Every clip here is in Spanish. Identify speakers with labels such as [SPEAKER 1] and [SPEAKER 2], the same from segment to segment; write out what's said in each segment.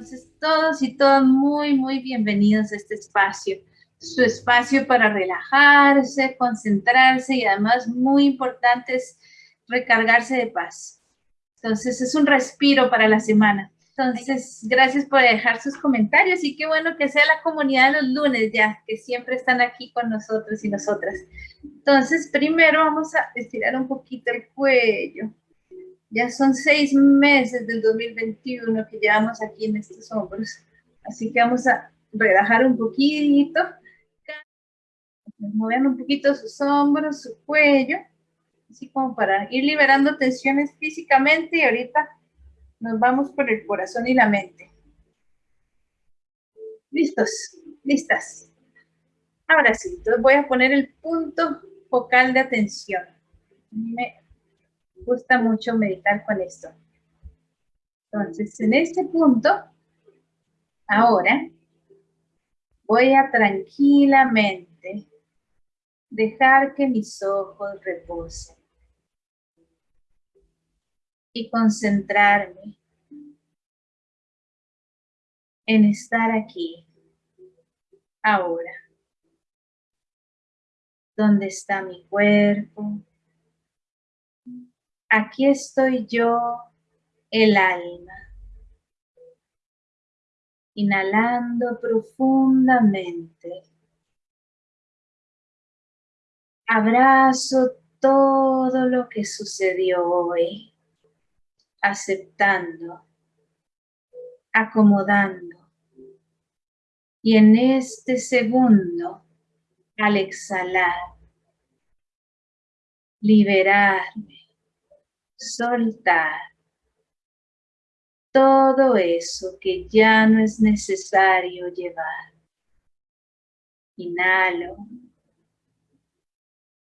[SPEAKER 1] Entonces, todos y todas muy, muy bienvenidos a este espacio. Su espacio para relajarse, concentrarse y además muy importante es recargarse de paz. Entonces, es un respiro para la semana. Entonces, gracias por dejar sus comentarios y qué bueno que sea la comunidad de los lunes ya, que siempre están aquí con nosotros y nosotras. Entonces, primero vamos a estirar un poquito el cuello. Ya son seis meses del 2021 que llevamos aquí en estos hombros. Así que vamos a relajar un poquito. Mover un poquito sus hombros, su cuello. Así como para ir liberando tensiones físicamente y ahorita nos vamos por el corazón y la mente. ¿Listos? ¿Listas? Ahora sí, entonces voy a poner el punto focal de atención. Me gusta mucho meditar con esto. Entonces, en este punto, ahora, voy a tranquilamente dejar que mis ojos reposen y concentrarme en estar aquí, ahora, donde está mi cuerpo, Aquí estoy yo, el alma. Inhalando profundamente. Abrazo todo lo que sucedió hoy, aceptando, acomodando. Y en este segundo, al exhalar, liberarme soltar todo eso que ya no es necesario llevar. Inhalo,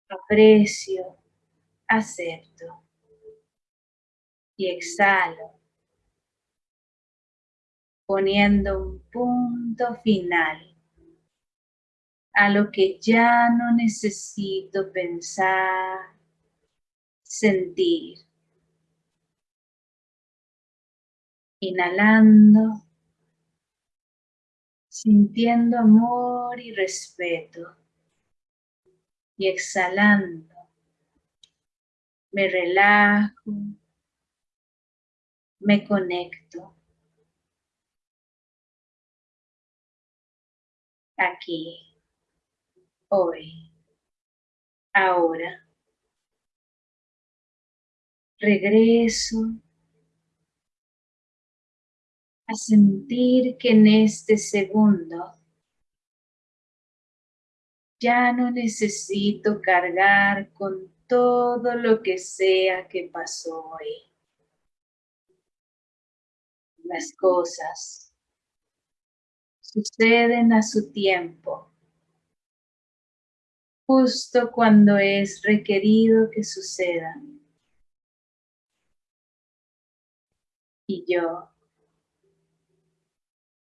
[SPEAKER 1] aprecio, acepto y exhalo, poniendo un punto final a lo que ya no necesito pensar, sentir. Inhalando, sintiendo amor y respeto. Y exhalando, me relajo, me conecto. Aquí, hoy, ahora. Regreso a sentir que en este segundo ya no necesito cargar con todo lo que sea que pasó hoy. Las cosas suceden a su tiempo, justo cuando es requerido que sucedan. Y yo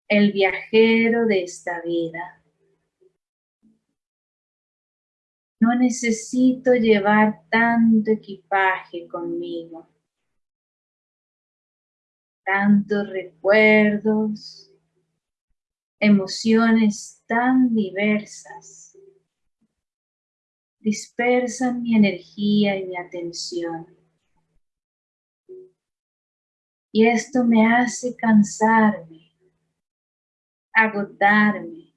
[SPEAKER 1] el viajero de esta vida. No necesito llevar tanto equipaje conmigo, tantos recuerdos, emociones tan diversas, dispersan mi energía y mi atención. Y esto me hace cansarme agotarme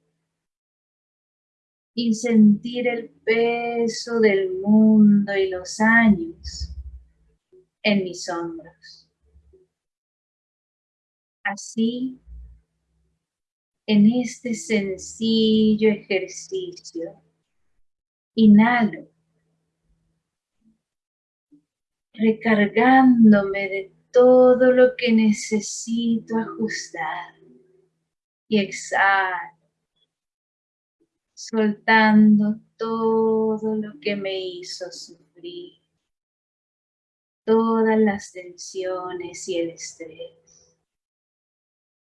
[SPEAKER 1] y sentir el peso del mundo y los años en mis hombros. Así, en este sencillo ejercicio, inhalo, recargándome de todo lo que necesito ajustar y exhalo, soltando todo lo que me hizo sufrir, todas las tensiones y el estrés.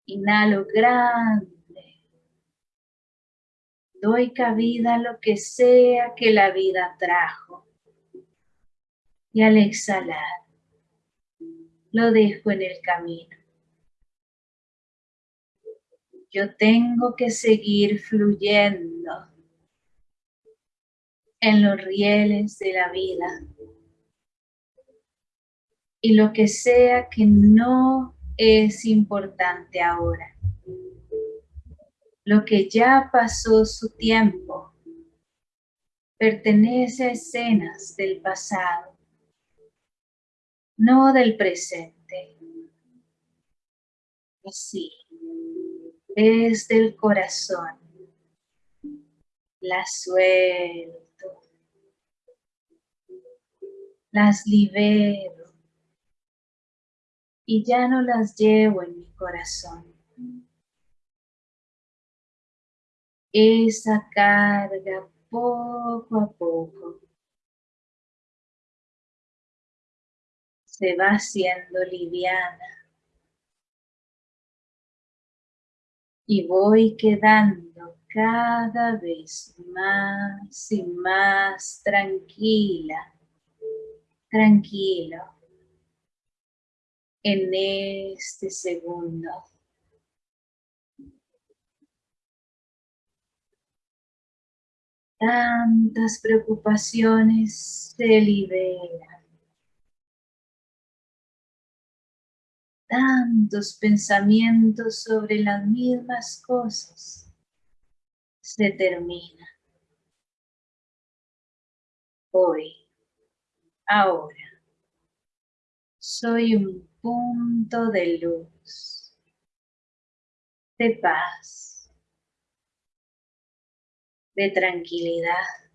[SPEAKER 1] Inhalo grande, doy cabida a lo que sea que la vida trajo. Y al exhalar lo dejo en el camino Yo tengo que seguir fluyendo en los rieles de la vida. Y lo que sea que no es importante ahora. Lo que ya pasó su tiempo pertenece a escenas del pasado, no del presente. Así, desde el corazón, las suelto, las libero. Y ya no las llevo en mi corazón. Esa carga poco a poco se va haciendo liviana y voy quedando cada vez más y más tranquila, tranquilo en este segundo. Tantas preocupaciones se liberan. Tantos pensamientos sobre las mismas cosas se terminan. Hoy, ahora, soy un punto de luz, de paz, de tranquilidad.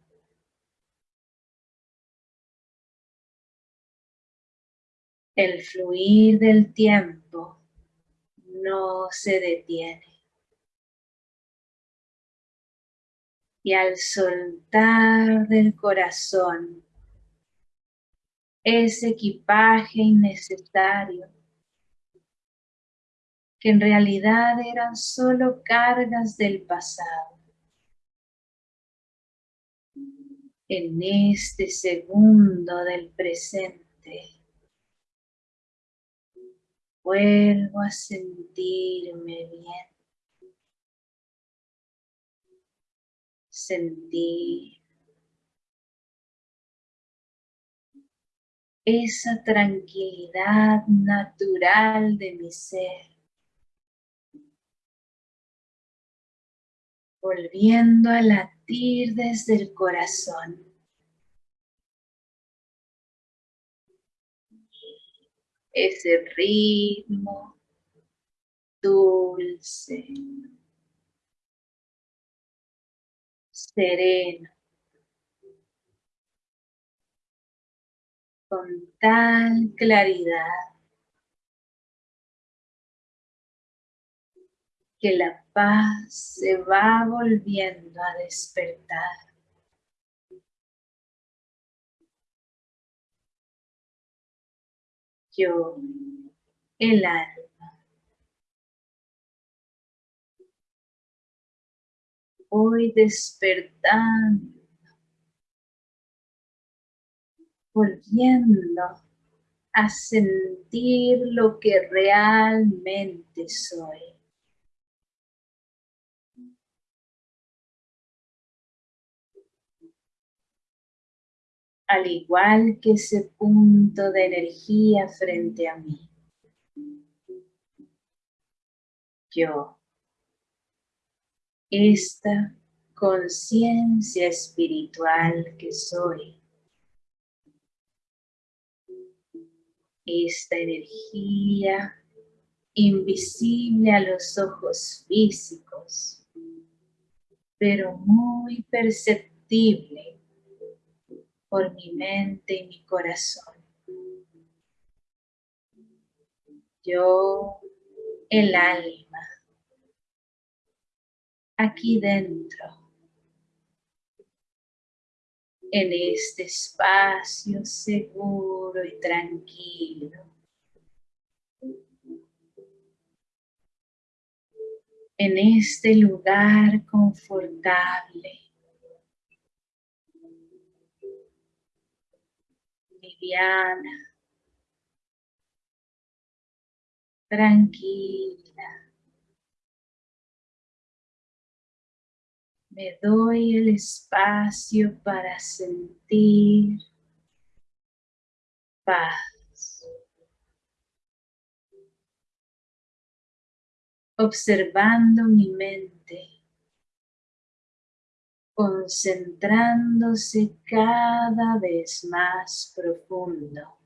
[SPEAKER 1] El fluir del tiempo no se detiene. Y al soltar del corazón ese equipaje innecesario que en realidad eran solo cargas del pasado. en este segundo del presente. Vuelvo a sentirme bien. Sentir esa tranquilidad natural de mi ser. Volviendo a la desde el corazón. Ese ritmo dulce, sereno, con tal claridad que la paz se va volviendo a despertar. Yo, el alma, voy despertando, volviendo a sentir lo que realmente soy. Al igual que ese punto de energía frente a mí. Yo, esta conciencia espiritual que soy, esta energía invisible a los ojos físicos, pero muy perceptible por mi mente y mi corazón. Yo, el alma, aquí dentro, en este espacio seguro y tranquilo. En este lugar confortable. Liviana, tranquila, Me doy el espacio para sentir paz. Observando mi mente, concentrándose cada vez más profundo.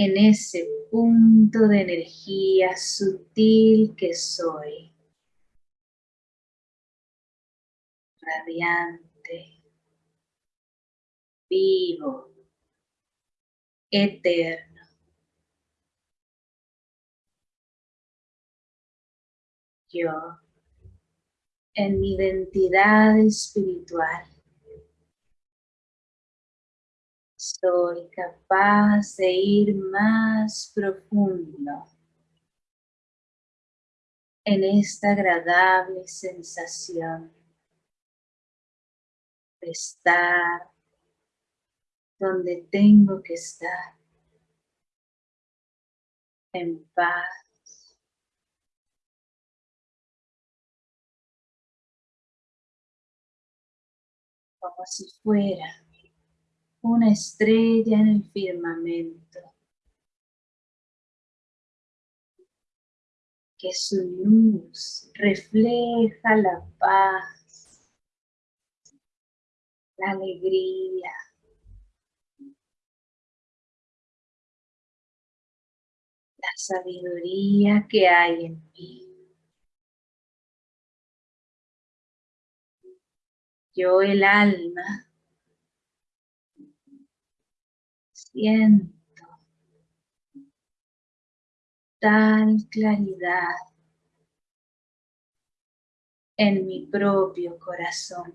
[SPEAKER 1] en ese punto de energía sutil que soy. Radiante, vivo, eterno. Yo, en mi identidad espiritual, soy capaz de ir más profundo en esta agradable sensación de estar donde tengo que estar, en paz. Como si fuera una estrella en el firmamento. Que su luz refleja la paz, la alegría, la sabiduría que hay en mí. Yo el alma siento tal claridad en mi propio corazón.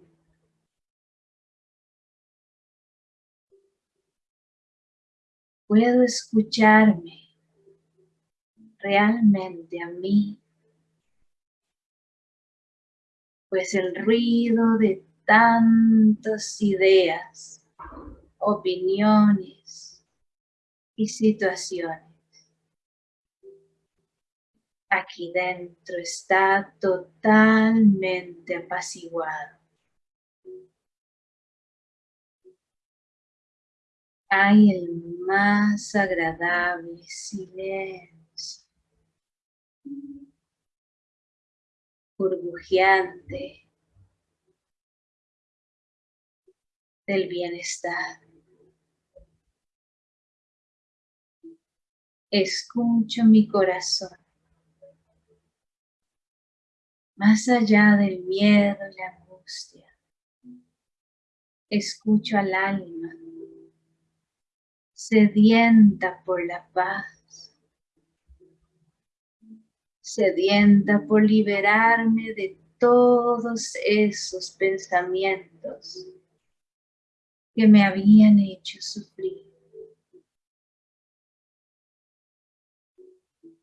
[SPEAKER 1] Puedo escucharme realmente a mí, pues el ruido de tantas ideas, opiniones, y situaciones. Aquí dentro está totalmente apaciguado. Hay el más agradable silencio, burbujeante del bienestar. escucho mi corazón. Más allá del miedo y la angustia, escucho al alma, sedienta por la paz, sedienta por liberarme de todos esos pensamientos que me habían hecho sufrir.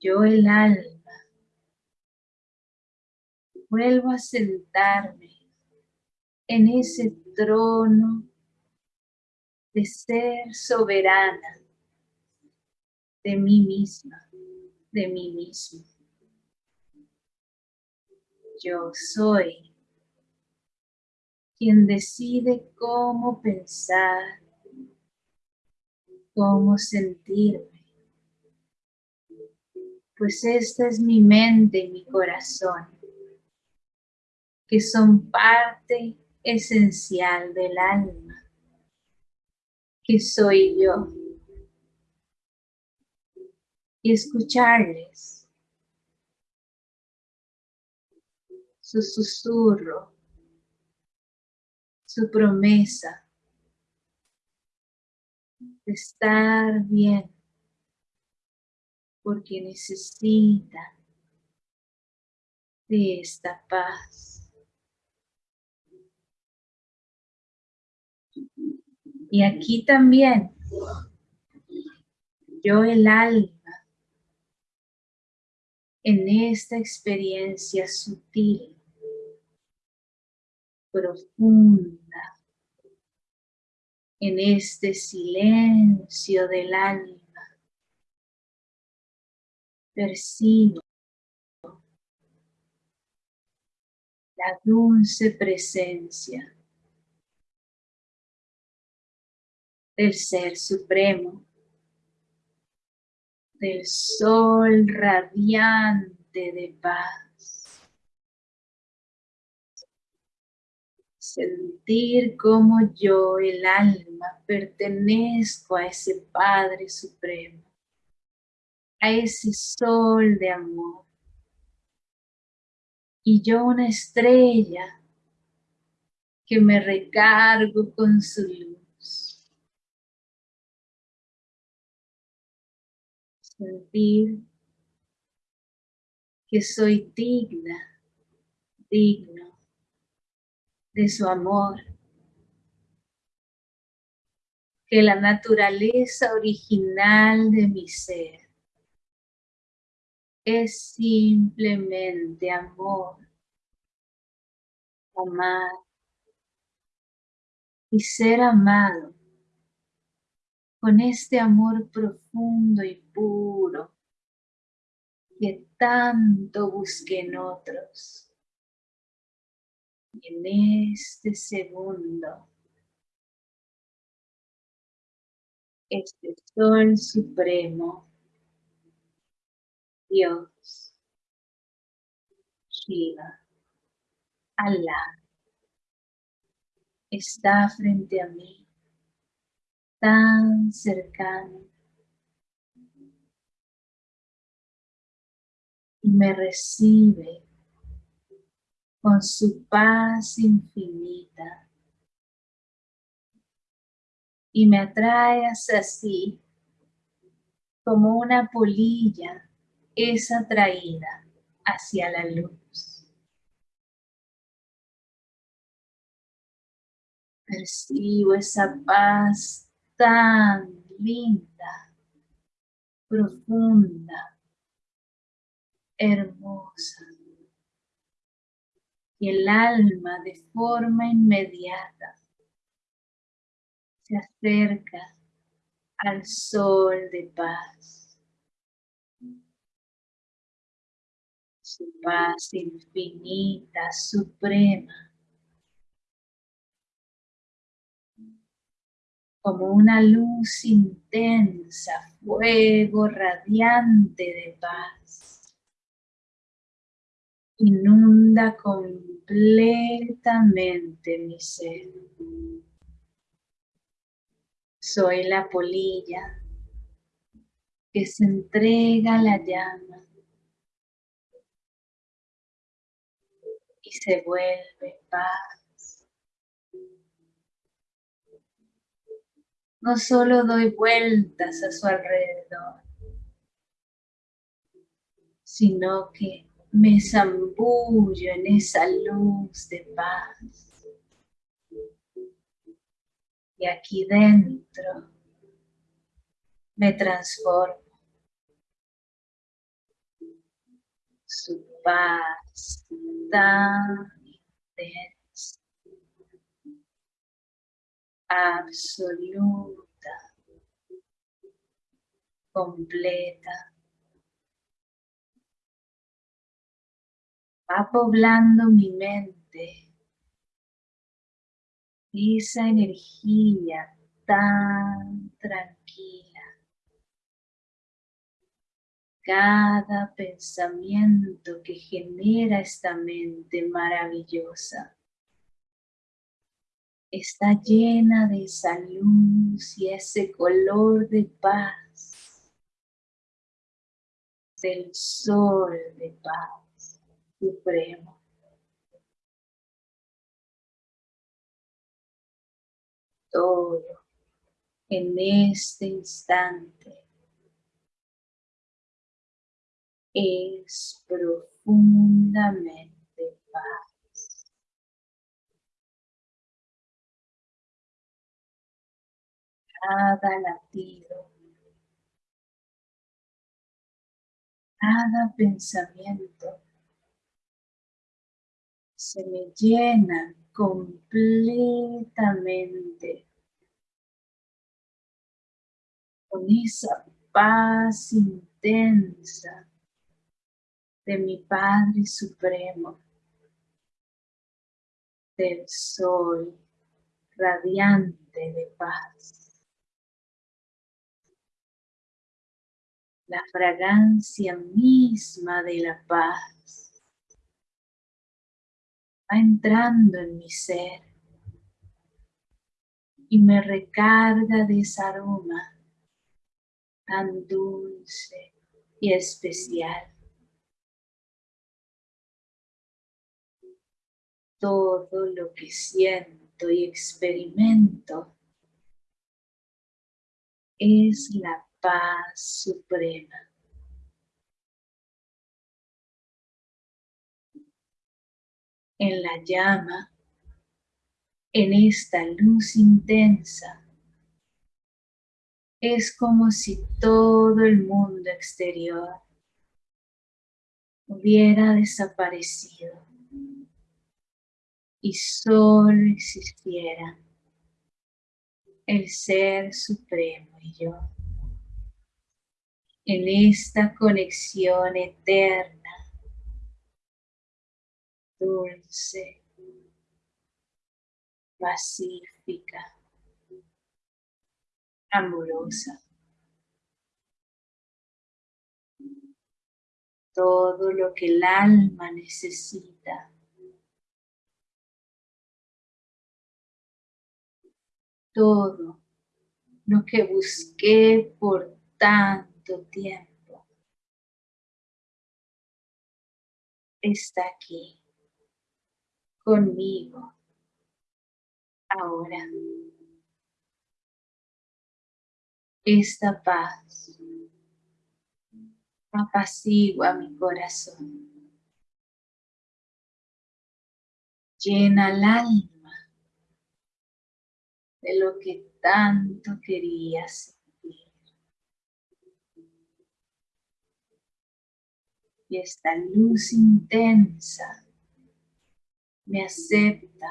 [SPEAKER 1] yo el alma, vuelvo a sentarme en ese trono de ser soberana de mí misma, de mí mismo. Yo soy quien decide cómo pensar, cómo sentirme pues esta es mi mente y mi corazón, que son parte esencial del alma, que soy yo. Y escucharles su susurro, su promesa de estar bien porque necesita de esta paz. Y aquí también, yo el alma, en esta experiencia sutil, profunda, en este silencio del alma, percibo la dulce presencia del Ser Supremo, del Sol radiante de paz. Sentir como yo, el alma, pertenezco a ese Padre Supremo, a ese Sol de amor. Y yo una estrella que me recargo con su luz sentir que soy digna, digno de su amor, que la naturaleza original de mi ser es simplemente amor, amar y ser amado con este amor profundo y puro que tanto busqué en otros. En este segundo, este Sol Supremo, Dios, Shiva, Allah, está frente a mí tan cercano. Y me recibe con su paz infinita y me atrae hacia sí como una polilla es atraída hacia la luz. Percibo esa paz tan linda, profunda, hermosa. El alma de forma inmediata se acerca al sol de paz. Su paz infinita, suprema, como una luz intensa, fuego radiante de paz. Inunda completamente mi ser. Soy la polilla que se entrega a la llama y se vuelve paz. no solo doy vueltas a su alrededor, sino que me zambullo en esa luz de paz. Y aquí dentro me transformo. Su paz tan intensa absoluta, completa. Poblando mi mente esa energía tan tranquila. Cada pensamiento que genera esta mente maravillosa está llena de esa luz y ese color de paz, del sol de paz supremo. Todo en este instante es profundamente paz. cada latido, cada pensamiento se me llena completamente con esa paz intensa de mi Padre Supremo del sol radiante de paz. La fragancia misma de la paz va entrando en mi ser y me recarga de ese aroma tan dulce y especial. Todo lo que siento y experimento es la paz suprema. En la llama en esta luz intensa, es como si todo el mundo exterior hubiera desaparecido y solo existiera el Ser Supremo y yo. En esta conexión eterna, dulce, pacífica, amorosa. Todo lo que el alma necesita. Todo lo que busqué por tanto tiempo está aquí conmigo ahora. Esta paz apacigua mi corazón. Llena el alma de lo que tanto quería sentir. Y esta luz intensa me acepta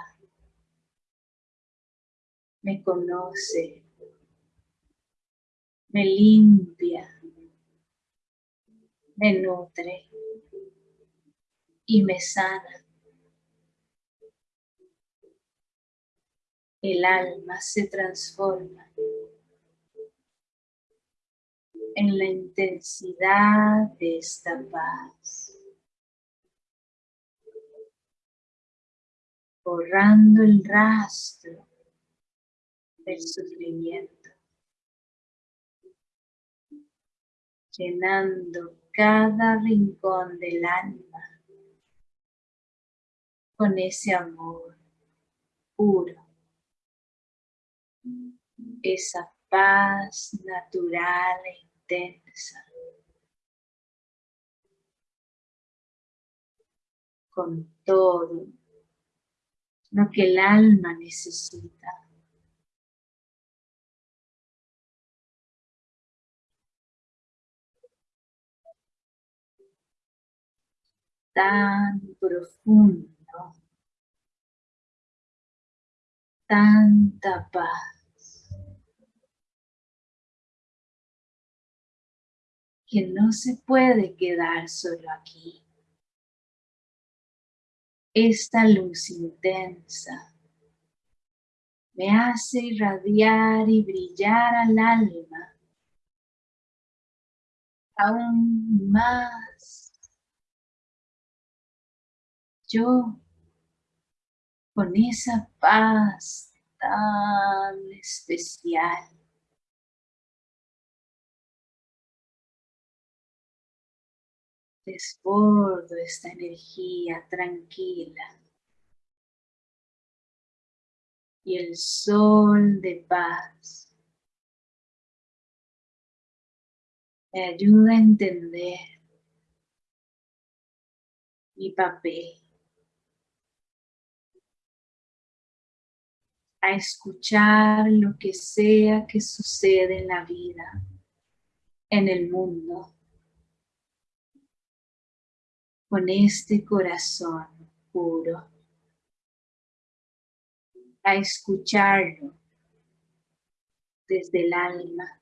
[SPEAKER 1] me conoce, me limpia, me nutre y me sana. El alma se transforma en la intensidad de esta paz. Borrando el rastro del sufrimiento, llenando cada rincón del alma con ese amor puro, esa paz natural e intensa, con todo lo que el alma necesita. tan profundo, tanta paz, que no se puede quedar solo aquí. Esta luz intensa. Me hace irradiar y brillar al alma. Aún más. Yo con esa paz tan especial. Desbordo esta energía tranquila. Y el sol de paz me ayuda a entender mi papel a escuchar lo que sea que sucede en la vida, en el mundo, con este corazón puro, a escucharlo desde el alma.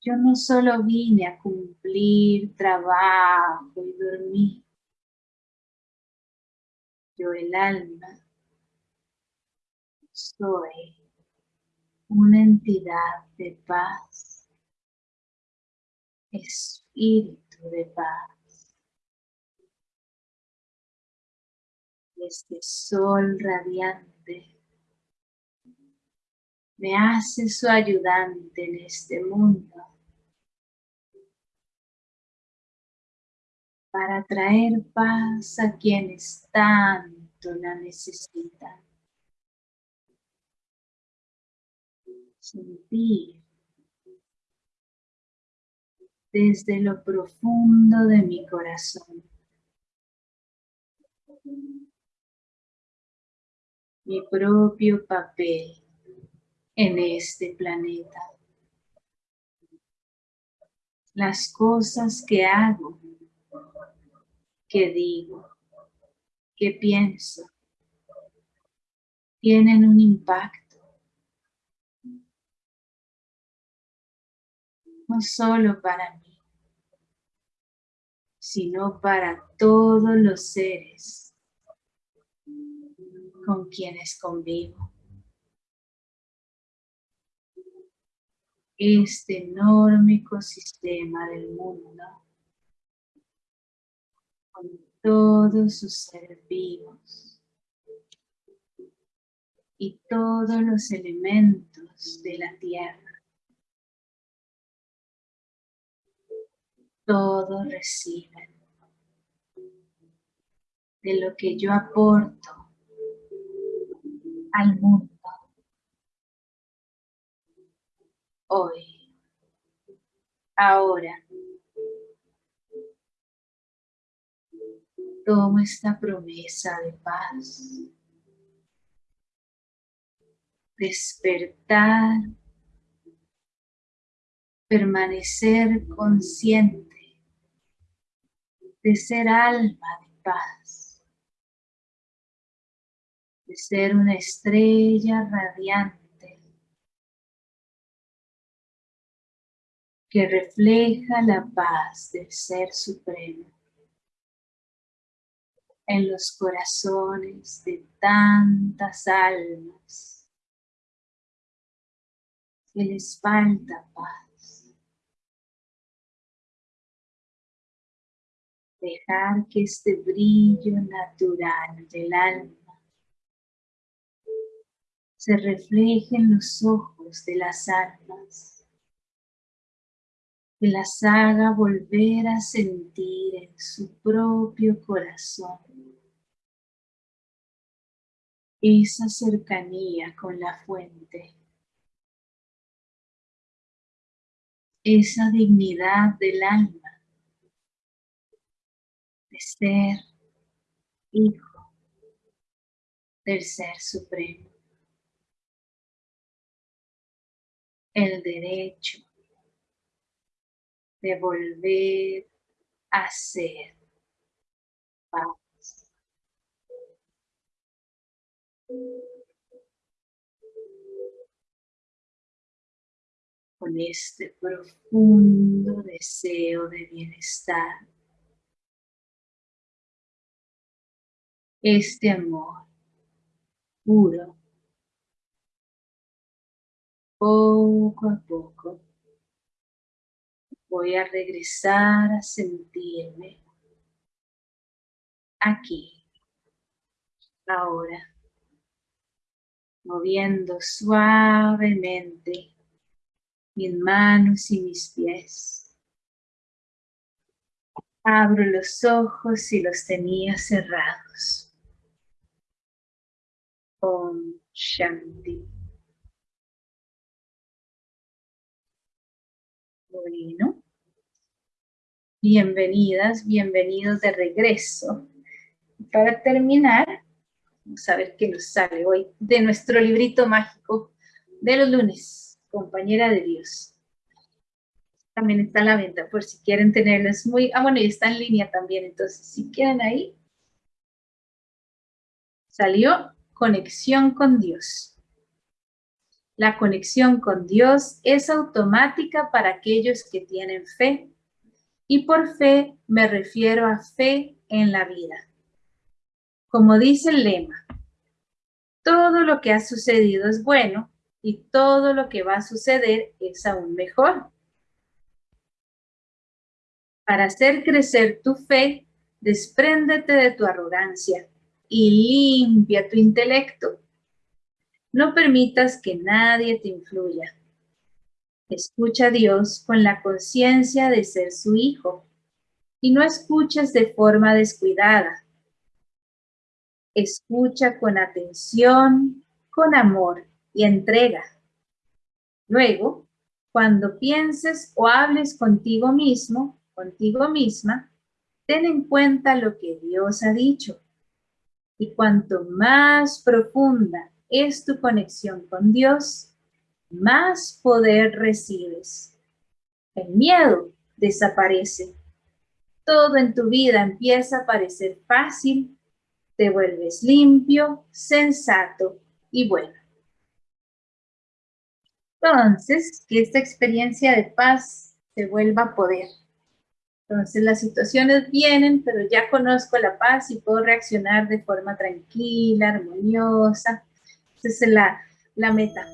[SPEAKER 1] Yo no solo vine a cumplir trabajo y dormir, Yo el alma soy una entidad de paz, espíritu de paz. Este sol radiante me hace su ayudante en este mundo para traer paz a quienes tanto la necesitan. Sentir desde lo profundo de mi corazón mi propio papel en este planeta. Las cosas que hago, que digo, que pienso, tienen un impacto. No solo para mí, sino para todos los seres con quienes convivo. este enorme ecosistema del mundo con todos sus seres vivos y todos los elementos de la tierra. Todos reciben de lo que yo aporto al mundo. hoy, ahora. Tomo esta promesa de paz. Despertar, permanecer consciente de ser alma de paz, de ser una estrella radiante que refleja la paz del Ser Supremo en los corazones de tantas almas que les falta paz. Dejar que este brillo natural del alma se refleje en los ojos de las almas que las haga volver a sentir en su propio corazón esa cercanía con la fuente, esa dignidad del alma ser hijo del Ser Supremo, el derecho de volver a ser paz. Con este profundo deseo de bienestar, este amor puro, poco a poco voy a regresar a sentirme aquí, ahora, moviendo suavemente mis manos y mis pies. Abro los ojos y los tenía cerrados. Om Shanti. Bueno, bienvenidas, bienvenidos de regreso. Para terminar, vamos a ver qué nos sale hoy de nuestro librito mágico de los lunes, Compañera de Dios. También está a la venta por si quieren tenerlos muy... Ah, bueno, y está en línea también, entonces si quieren ahí. Salió Conexión con Dios. La conexión con Dios es automática para aquellos que tienen fe. Y por fe me refiero a fe en la vida. Como dice el lema, todo lo que ha sucedido es bueno y todo lo que va a suceder es aún mejor. Para hacer crecer tu fe, despréndete de tu arrogancia y limpia tu intelecto. No permitas que nadie te influya. Escucha a Dios con la conciencia de ser su hijo y no escuches de forma descuidada. Escucha con atención, con amor y entrega. Luego, cuando pienses o hables contigo mismo, contigo misma, ten en cuenta lo que Dios ha dicho. Y cuanto más profunda es tu conexión con Dios, más poder recibes. El miedo desaparece. Todo en tu vida empieza a parecer fácil, te vuelves limpio, sensato y bueno. Entonces, que esta experiencia de paz se vuelva poder. Entonces las situaciones vienen, pero ya conozco la paz y puedo reaccionar de forma tranquila, armoniosa. Esa es la, la meta.